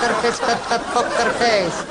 poker face, poker face.